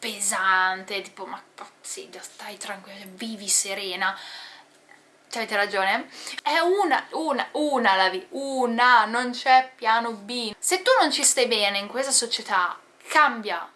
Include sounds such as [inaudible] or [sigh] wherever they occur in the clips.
pesante, tipo ma sì, stai tranquilla, vivi serena avete ragione, è una, una, una la vita, una, non c'è piano B. Se tu non ci stai bene in questa società, cambia,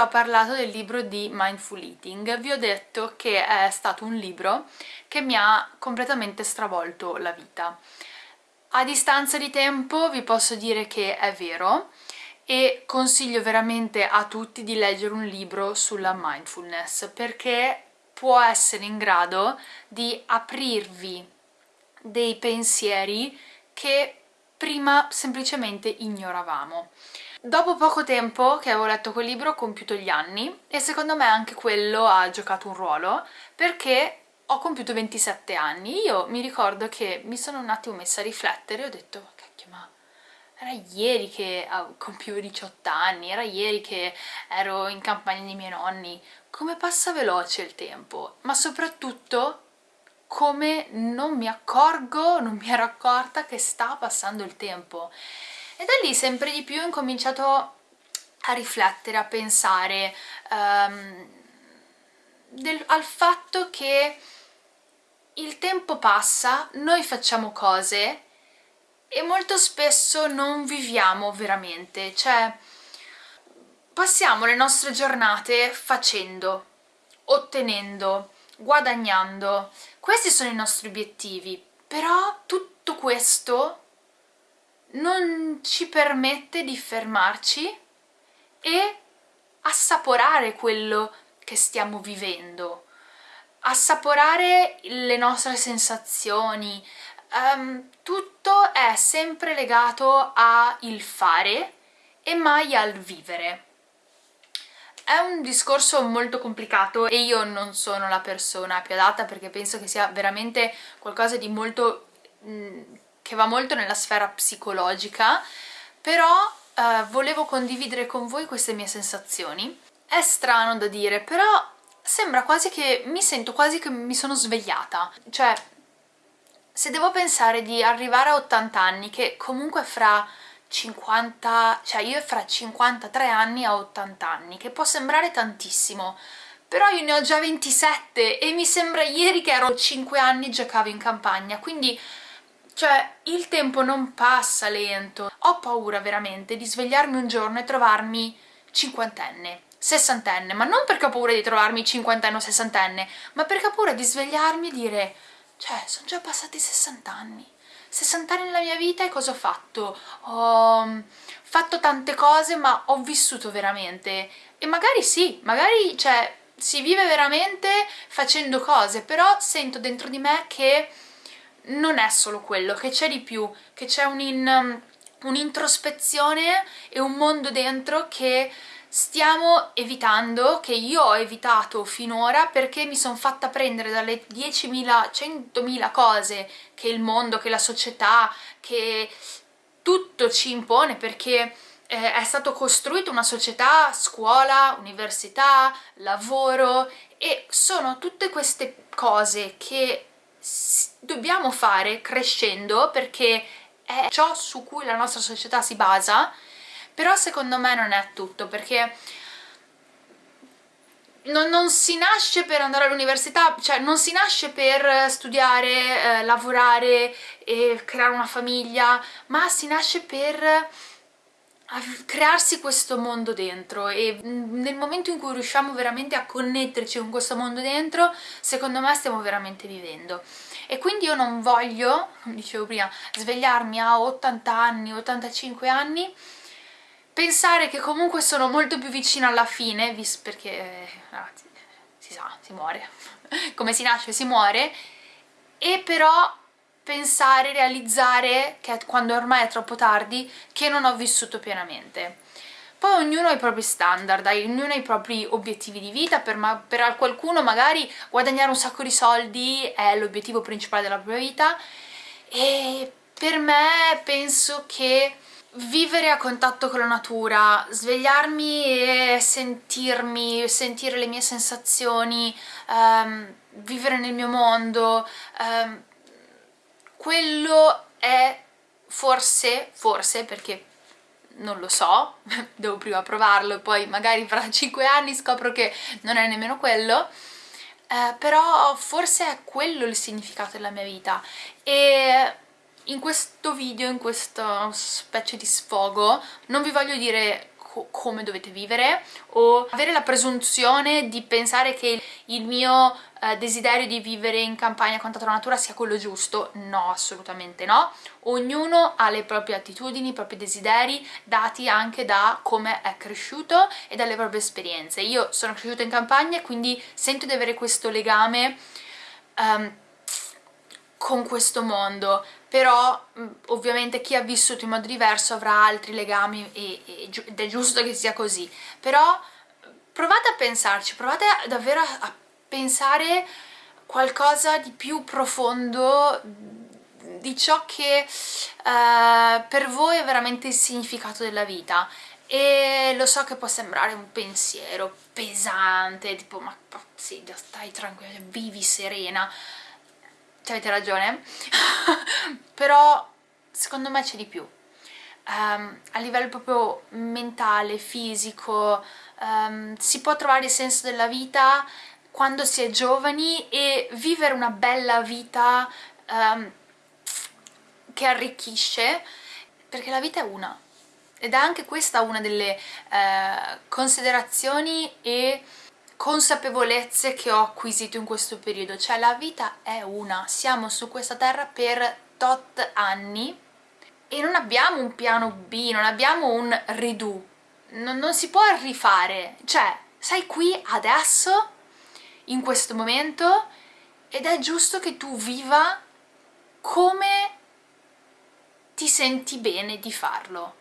ho parlato del libro di Mindful Eating, vi ho detto che è stato un libro che mi ha completamente stravolto la vita. A distanza di tempo vi posso dire che è vero e consiglio veramente a tutti di leggere un libro sulla mindfulness perché può essere in grado di aprirvi dei pensieri che prima semplicemente ignoravamo. Dopo poco tempo che avevo letto quel libro ho compiuto gli anni e secondo me anche quello ha giocato un ruolo perché ho compiuto 27 anni. Io mi ricordo che mi sono un attimo messa a riflettere e ho detto cacchio ma era ieri che compivo 18 anni, era ieri che ero in campagna dei miei nonni. Come passa veloce il tempo, ma soprattutto come non mi accorgo, non mi ero accorta che sta passando il tempo e da lì sempre di più ho incominciato a riflettere, a pensare um, del, al fatto che il tempo passa, noi facciamo cose e molto spesso non viviamo veramente, cioè passiamo le nostre giornate facendo, ottenendo, guadagnando, questi sono i nostri obiettivi, però tutto questo non ci permette di fermarci e assaporare quello che stiamo vivendo, assaporare le nostre sensazioni, um, tutto è sempre legato al fare e mai al vivere. È un discorso molto complicato e io non sono la persona più adatta perché penso che sia veramente qualcosa di molto mh, che va molto nella sfera psicologica, però eh, volevo condividere con voi queste mie sensazioni. È strano da dire, però sembra quasi che mi sento quasi che mi sono svegliata. Cioè, se devo pensare di arrivare a 80 anni, che comunque fra 50, cioè io fra 53 anni a 80 anni, che può sembrare tantissimo, però io ne ho già 27 e mi sembra ieri che ero 5 anni e giocavo in campagna, quindi cioè, il tempo non passa lento. Ho paura veramente di svegliarmi un giorno e trovarmi cinquantenne, sessantenne, ma non perché ho paura di trovarmi cinquantenne o sessantenne, ma perché ho paura di svegliarmi e dire cioè, sono già passati 60 anni. 60 anni nella mia vita e cosa ho fatto? Ho mm, fatto tante cose ma ho vissuto veramente e magari sì, magari cioè, si vive veramente facendo cose, però sento dentro di me che non è solo quello, che c'è di più, che c'è um, un'introspezione e un mondo dentro che stiamo evitando, che io ho evitato finora perché mi sono fatta prendere dalle 10.000, 100.000 cose che il mondo, che la società, che tutto ci impone perché eh, è stato costruito una società, scuola, università, lavoro e sono tutte queste cose che dobbiamo fare crescendo perché è ciò su cui la nostra società si basa però secondo me non è tutto perché non, non si nasce per andare all'università, cioè non si nasce per studiare, eh, lavorare e creare una famiglia, ma si nasce per crearsi questo mondo dentro e nel momento in cui riusciamo veramente a connetterci con questo mondo dentro secondo me stiamo veramente vivendo. E quindi io non voglio, come dicevo prima, svegliarmi a 80 anni, 85 anni pensare che comunque sono molto più vicina alla fine perché eh, si sa, si muore. [laughs] Come si nasce si muore. E però pensare, realizzare, che quando ormai è troppo tardi, che non ho vissuto pienamente. Poi ognuno ha i propri standard, ognuno ha i propri obiettivi di vita, per, per qualcuno magari guadagnare un sacco di soldi è l'obiettivo principale della propria vita e per me penso che vivere a contatto con la natura, svegliarmi e sentirmi, sentire le mie sensazioni, um, vivere nel mio mondo, um, quello è forse, forse perché non lo so, [laughs] devo prima provarlo e poi magari fra 5 anni scopro che non è nemmeno quello, eh, però forse è quello il significato della mia vita. E in questo video, in questa specie di sfogo, non vi voglio dire co come dovete vivere o avere la presunzione di pensare che il mio eh, desiderio di vivere in campagna contatto con la natura sia quello giusto, no, assolutamente no. Ognuno ha le proprie attitudini, i propri desideri, dati anche da come è cresciuto e dalle proprie esperienze. Io sono cresciuta in campagna e quindi sento di avere questo legame um, con questo mondo, però mm, ovviamente chi ha vissuto in modo diverso avrà altri legami e, e, ed è giusto che sia così, però provate a pensarci, provate davvero a pensare qualcosa di più profondo di ciò che uh, per voi è veramente il significato della vita. E lo so che può sembrare un pensiero pesante, tipo ma sì, stai tranquilla, vivi serena. Ci avete ragione? [laughs] Però secondo me c'è di più. Um, a livello proprio mentale, fisico um, si può trovare il senso della vita quando si è giovani e vivere una bella vita um, che arricchisce perché la vita è una. Ed è anche questa una delle uh, considerazioni e consapevolezze che ho acquisito in questo periodo, cioè la vita è una, siamo su questa terra per tot anni e non abbiamo un piano B, non abbiamo un redo, non, non si può rifare, cioè sei qui adesso, in questo momento, ed è giusto che tu viva come ti senti bene di farlo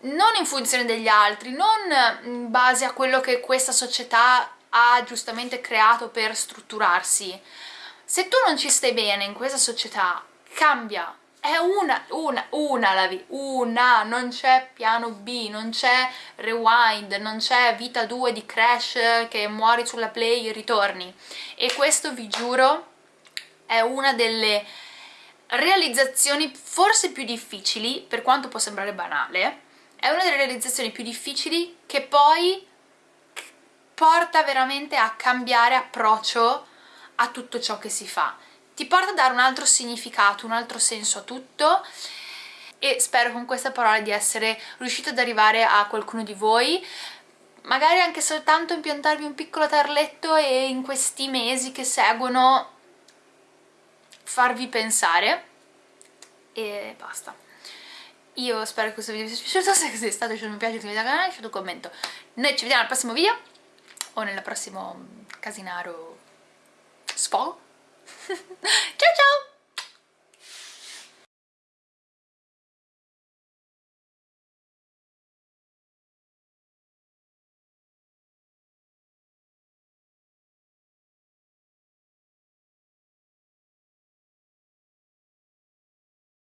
non in funzione degli altri, non in base a quello che questa società ha giustamente creato per strutturarsi. Se tu non ci stai bene in questa società, cambia. È una, una, una la vita, una, non c'è piano B, non c'è rewind, non c'è vita 2 di Crash che muori sulla play e ritorni. E questo vi giuro è una delle realizzazioni forse più difficili, per quanto può sembrare banale, è una delle realizzazioni più difficili che poi porta veramente a cambiare approccio a tutto ciò che si fa. Ti porta a dare un altro significato, un altro senso a tutto e spero con questa parola di essere riuscita ad arrivare a qualcuno di voi. Magari anche soltanto impiantarvi un piccolo tarletto e in questi mesi che seguono farvi pensare. E basta. Io spero che questo video vi sia piaciuto. [laughs] Se è stato lasciate un mi piace, iscrivetevi al canale, lasciate un commento. Noi ci vediamo al prossimo video o nel prossimo casinaro sfogo [laughs] 呵这